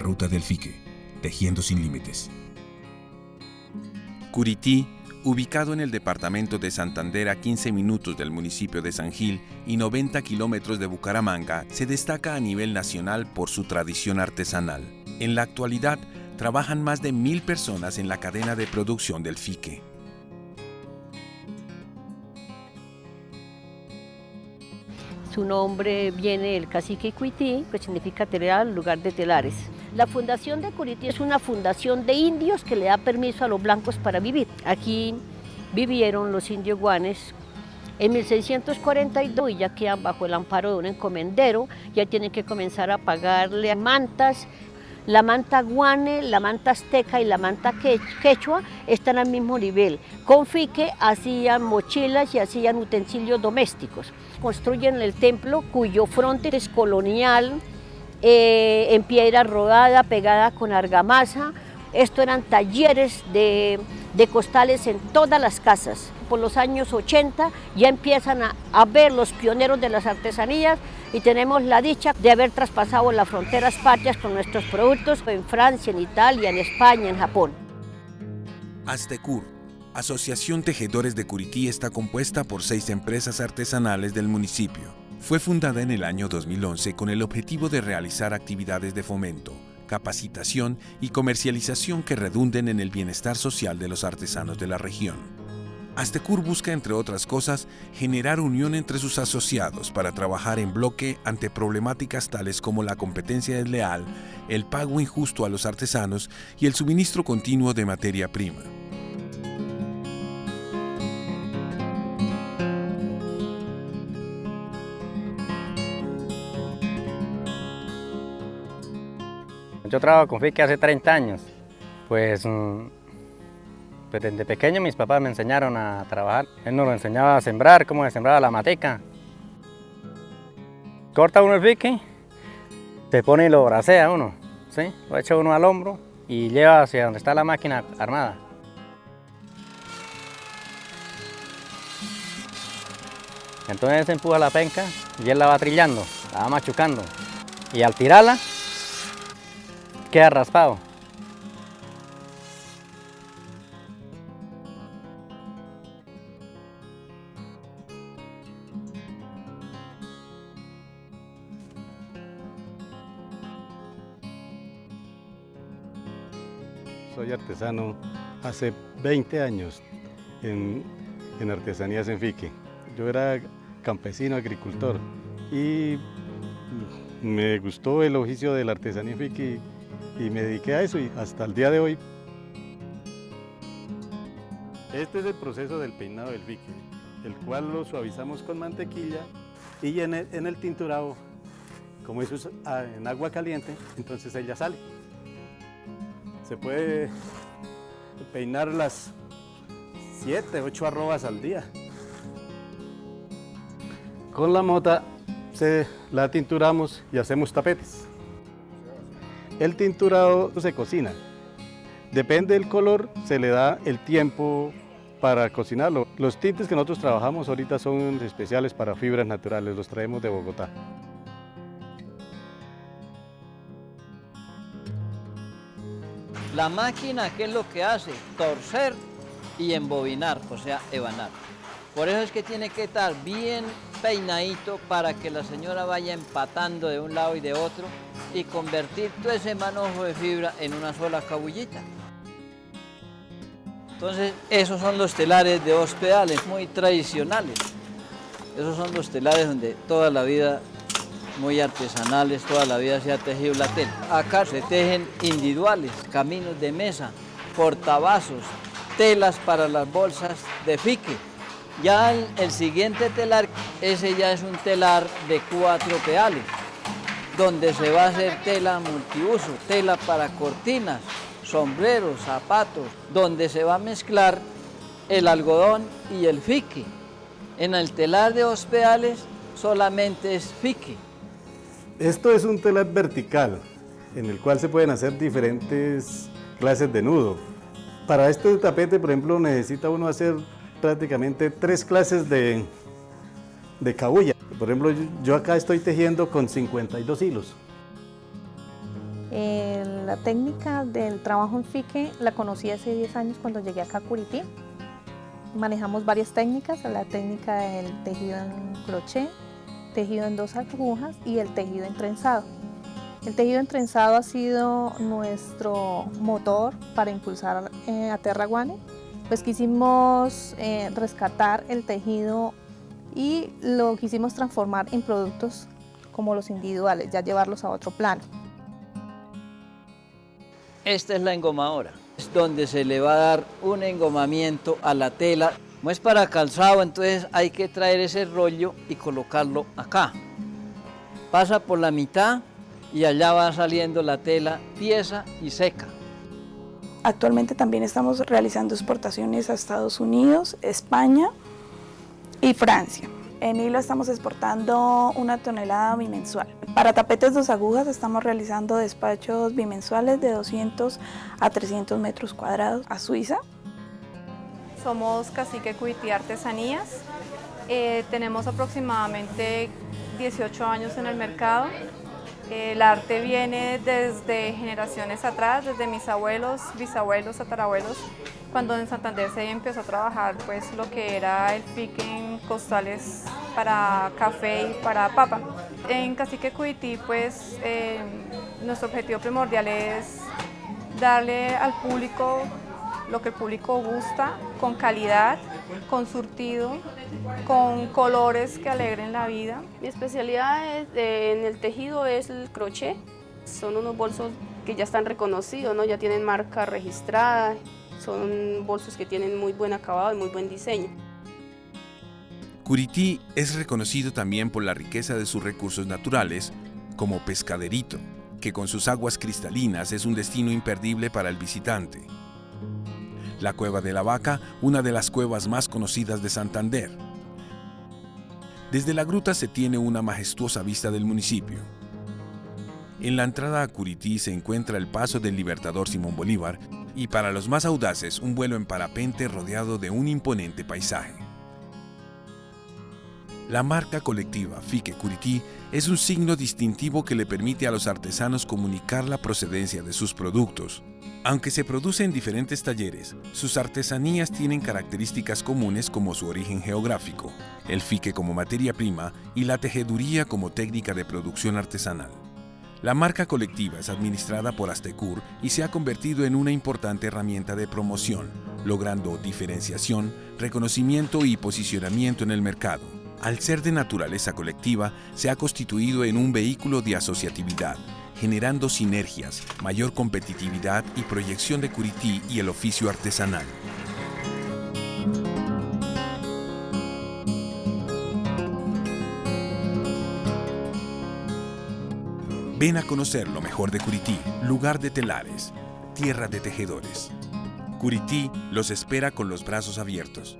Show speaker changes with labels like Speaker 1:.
Speaker 1: ruta del fique, tejiendo sin límites.
Speaker 2: Curití, ubicado en el departamento de Santander a 15 minutos del municipio de San Gil y 90 kilómetros de Bucaramanga, se destaca a nivel nacional por su tradición artesanal. En la actualidad, trabajan más de mil personas en la cadena de producción del fique.
Speaker 3: Su nombre viene del cacique Cuití, que significa telar, lugar de telares. La fundación de Curití es una fundación de indios que le da permiso a los blancos para vivir. Aquí vivieron los indios guanes en 1642 y ya quedan bajo el amparo de un encomendero, ya tienen que comenzar a pagarle mantas, la manta guane, la manta azteca y la manta quechua están al mismo nivel. Con fique hacían mochilas y hacían utensilios domésticos. Construyen el templo cuyo fronte es colonial, eh, en piedra rodada, pegada con argamasa. Esto eran talleres de, costales en todas las casas. Por los años 80 ya empiezan a, a ver los pioneros de las artesanías y tenemos la dicha de haber traspasado las fronteras patrias con nuestros productos en Francia, en Italia, en España, en Japón.
Speaker 2: Astecur, Asociación Tejedores de Curití, está compuesta por seis empresas artesanales del municipio. Fue fundada en el año 2011 con el objetivo de realizar actividades de fomento, capacitación y comercialización que redunden en el bienestar social de los artesanos de la región. Astecur busca, entre otras cosas, generar unión entre sus asociados para trabajar en bloque ante problemáticas tales como la competencia desleal, el pago injusto a los artesanos y el suministro continuo de materia prima.
Speaker 4: Yo trabajo con FICE hace 30 años. Pues mm, pues desde pequeño mis papás me enseñaron a trabajar. Él nos lo enseñaba a sembrar, cómo se sembraba la mateca. Corta uno el pique, se pone y lo bracea uno, ¿sí? Lo echa uno al hombro y lleva hacia donde está la máquina armada. Entonces se empuja la penca y él la va trillando, la va machucando. Y al tirarla, queda raspado.
Speaker 5: Soy artesano hace 20 años en, artesanías en Fique. Yo era campesino, agricultor y me gustó el oficio de la artesanía en y me dediqué a eso y hasta el día de hoy. Este es el proceso del peinado del fique, el cual lo suavizamos con mantequilla y en el, en el tinturado, como eso es ah, en agua caliente, entonces ella sale se puede peinar las 7, 8 arrobas al día. Con la mota se la tinturamos y hacemos tapetes. El tinturado se cocina. Depende del color, se le da el tiempo para cocinarlo. Los tintes que nosotros trabajamos ahorita son especiales para fibras naturales, los traemos de Bogotá.
Speaker 6: La máquina, ¿qué es lo que hace? Torcer y embobinar, o sea, ebanar. Por eso es que tiene que estar bien peinadito para que la señora vaya empatando de un lado y de otro y convertir todo ese manojo de fibra en una sola cabullita. Entonces, esos son los telares de hospedales muy tradicionales. Esos son los telares donde toda la vida muy artesanales, toda la vida se ha tejido la tela. Acá se tejen individuales, caminos de mesa, portavasos, telas para las bolsas de fique. Ya el, siguiente telar, ese ya es un telar de cuatro peales, donde se va a hacer tela multiuso, tela para cortinas, sombreros, zapatos, donde se va a mezclar el algodón y el fique. En el telar de hospedales solamente es fique.
Speaker 5: Esto es un telar vertical, en el cual se pueden hacer diferentes clases de nudo. Para este tapete, por ejemplo, necesita uno hacer prácticamente tres clases de, de Por ejemplo, yo acá estoy tejiendo con 52 hilos.
Speaker 7: Eh, la técnica del trabajo en fique la conocí hace 10 años cuando llegué acá a Curití. Manejamos varias técnicas, la técnica del tejido en crochet, tejido en dos agujas y el tejido en trenzado. El tejido en trenzado ha sido nuestro motor para impulsar eh, a Terraguane. Pues quisimos eh, rescatar el tejido y lo quisimos transformar en productos como los individuales, ya llevarlos a otro plano.
Speaker 6: Esta es la engomadora, es donde se le va a dar un engomamiento a la tela. Como es para calzado, entonces hay que traer ese rollo y colocarlo acá. Pasa por la mitad y allá va saliendo la tela pieza y seca.
Speaker 8: Actualmente también estamos realizando exportaciones a Estados Unidos, España y Francia. En hilo estamos exportando una tonelada bimensual. Para tapetes dos agujas estamos realizando despachos bimensuales de 200 a 300 metros cuadrados a Suiza.
Speaker 9: Somos Cacique Cuití Artesanías. Eh, tenemos aproximadamente 18 años en el mercado. El arte viene desde generaciones atrás, desde mis abuelos, bisabuelos, tatarabuelos, cuando en Santander se empezó a trabajar pues lo que era el pique en costales para café y para papa. En Cacique Cuití pues eh, nuestro objetivo primordial es darle al público lo que el público gusta, con calidad, con surtido, con colores que alegren la vida.
Speaker 10: Mi especialidad en el tejido es el crochet. Son unos bolsos que ya están reconocidos, ¿no? ya tienen marca registrada, son bolsos que tienen muy buen acabado y muy buen diseño.
Speaker 2: Curití es reconocido también por la riqueza de sus recursos naturales, como Pescaderito, que con sus aguas cristalinas es un destino imperdible para el visitante. La Cueva de la Vaca, una de las cuevas más conocidas de Santander. Desde la gruta se tiene una majestuosa vista del municipio. En la entrada a Curití se encuentra el paso del Libertador Simón Bolívar y para los más audaces un vuelo en parapente rodeado de un imponente paisaje. La marca colectiva Fique Curití es un signo distintivo que le permite a los artesanos comunicar la procedencia de sus productos. Aunque se produce en diferentes talleres, sus artesanías tienen características comunes como su origen geográfico, el fique como materia prima y la tejeduría como técnica de producción artesanal. La marca colectiva es administrada por Astecur y se ha convertido en una importante herramienta de promoción, logrando diferenciación, reconocimiento y posicionamiento en el mercado al ser de naturaleza colectiva, se ha constituido en un vehículo de asociatividad, generando sinergias, mayor competitividad y proyección de Curití y el oficio artesanal. Ven a conocer lo mejor de Curití, lugar de telares, tierra de tejedores. Curití los espera con los brazos abiertos.